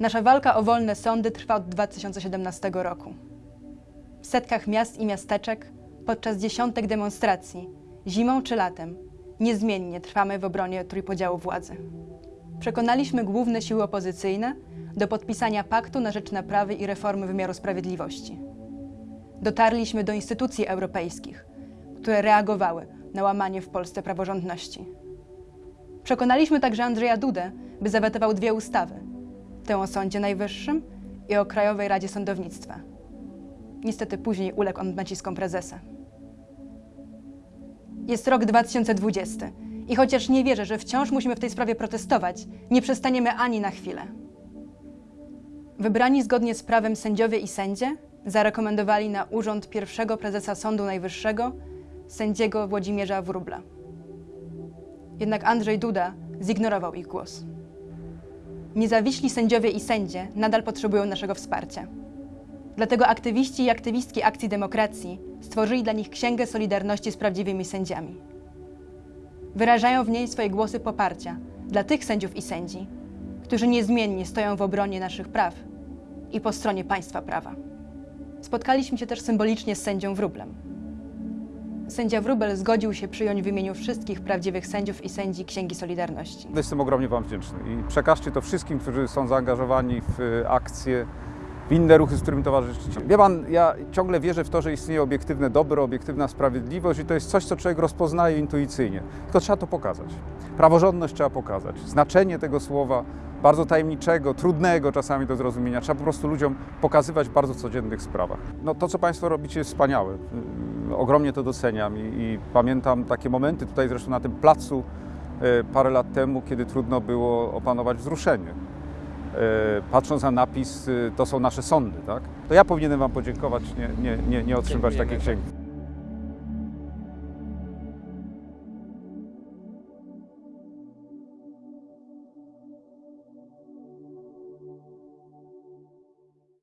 Nasza walka o wolne sądy trwa od 2017 roku. W setkach miast i miasteczek, podczas dziesiątek demonstracji, zimą czy latem, niezmiennie trwamy w obronie trójpodziału władzy. Przekonaliśmy główne siły opozycyjne do podpisania paktu na rzecz naprawy i reformy wymiaru sprawiedliwości. Dotarliśmy do instytucji europejskich, które reagowały na łamanie w Polsce praworządności. Przekonaliśmy także Andrzeja Dudę, by zawetował dwie ustawy: tę o Sądzie Najwyższym i o Krajowej Radzie Sądownictwa. Niestety później uległ on naciskom prezesa. Jest rok 2020 i chociaż nie wierzę, że wciąż musimy w tej sprawie protestować, nie przestaniemy ani na chwilę. Wybrani zgodnie z prawem sędziowie i sędzie zarekomendowali na urząd pierwszego prezesa Sądu Najwyższego sędziego Włodzimierza Wróbla. Jednak Andrzej Duda zignorował ich głos. Niezawiśli sędziowie i sędzie nadal potrzebują naszego wsparcia. Dlatego aktywiści i aktywistki Akcji Demokracji stworzyli dla nich Księgę Solidarności z prawdziwymi sędziami. Wyrażają w niej swoje głosy poparcia dla tych sędziów i sędzi, którzy niezmiennie stoją w obronie naszych praw i po stronie państwa prawa. Spotkaliśmy się też symbolicznie z sędzią Wróblem. Sędzia Wróbel zgodził się przyjąć w imieniu wszystkich prawdziwych sędziów i sędzi Księgi Solidarności. Jestem ogromnie Wam wdzięczny i przekażcie to wszystkim, którzy są zaangażowani w y, akcje, w inne ruchy, z którymi towarzyszycie. Wie Pan, ja ciągle wierzę w to, że istnieje obiektywne dobro, obiektywna sprawiedliwość i to jest coś, co człowiek rozpoznaje intuicyjnie. Tylko trzeba to pokazać. Praworządność trzeba pokazać. Znaczenie tego słowa, bardzo tajemniczego, trudnego czasami do zrozumienia, trzeba po prostu ludziom pokazywać w bardzo codziennych sprawach. No, to, co Państwo robicie, jest wspaniałe. Ogromnie to doceniam i, i pamiętam takie momenty tutaj zresztą na tym placu e, parę lat temu, kiedy trudno było opanować wzruszenie. E, Patrząc na napis, y, to są nasze sądy, tak? To ja powinienem Wam podziękować, nie, nie, nie, nie otrzymywać takiej księgi.